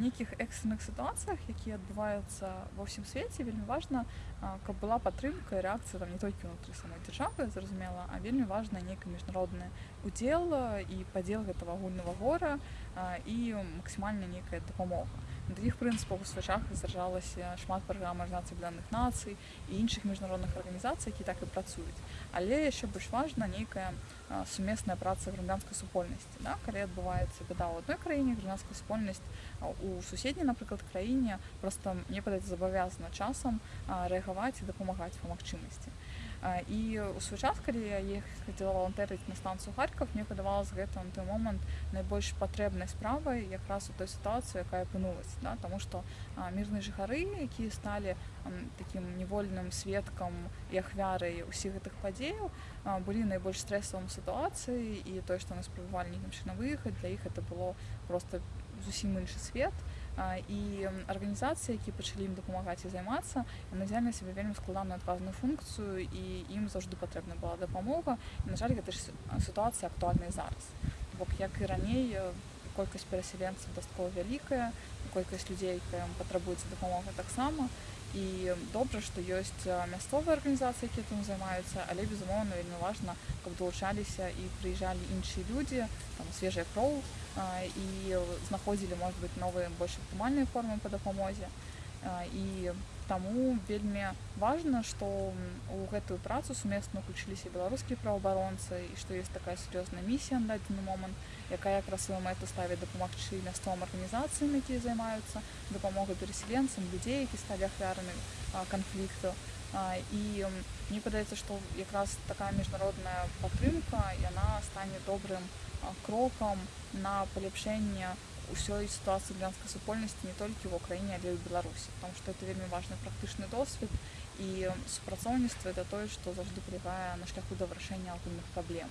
нейкіх экстранных сітуацыях якія адбываюцца ва ўсім свеце вельмі важна каб была падтрымка і рэакцыя там не толькі ўнутры самой дзяржавы зразумела а вельмі важна нейкі міжнародны удзел і падзел гэтага агульнага гора і максімальна нейкая дапамога на такіх прынцыпах у свачах зражалася шмат праграм арганізацыі бляных нацый і іншых міжнародных арганізацый які так і працуюць але яшчэ больш важна нейкая сумесная праца грамадзянскай супольнасці да? калі адбываецца беда ў адной краіне грамадская супольнасць у суседняй напрыклад краіне просто мне падаецца забавязана часам рэагаваць і дапамагаць па магчымасці і у свой час калі я іх хацела валантэрыць на станцыю харьков мне падавалось гэта на той момант найбольш патрэбнай справай якраз у той сітуацыі якая апынулась да? тому что мірныя жыхары якія сталі таким невольным сведкам і ахвярай усіх гэтых падзеяў былі найбольш стрэсавым сітуацыі і тое што нас спрабавалі нейкім чынам выехаць для іх это было просто зусім іншы свет. І арганізацыі які пачалі ім дапамагаць і займацца назяльна себе вельмі складаную адказную функцыю і ім заўжды патрэбна была дапамога і, на жаль гэта ж сітуацыя актуальная зараз. Бок як і раней колькасць перасяленцаў дастаткова вялікая колькасць людзей патрабуецца дапамога таксама і добра што ёсць мясцовыя арганізацыі якія там займаюцца але безумоўна вельмі важна каб далучаліся і прыязджалі іншыя людзі там свежая кроў і знаходзілі может быть новыя больш аптымальныя формы па дапамозе і таму вельмі важна што у гэтую працу сумесна уключыліся беларускія праваабаронцы і што есть такая сур'ёзная місія на дадзены момант якая якраз сваю мэту ставіць дапамагчы мясцовым арганізацыям якія займаюцца дапамогай перасяленцам людзей які сталі ахвярамі канфлікту. І мне падаецца што якраз такая міжнародная падтрымка яна стане добрым крокам на паляпшэнне ўсёй сітуацыі глянскай супольнасці не толькі ў краіне але ў беларусі потому что это вельмі важны практычны досвед і супрацоўніцтва это тое што заўжды палягае на шляху да вырашэння агульных праблем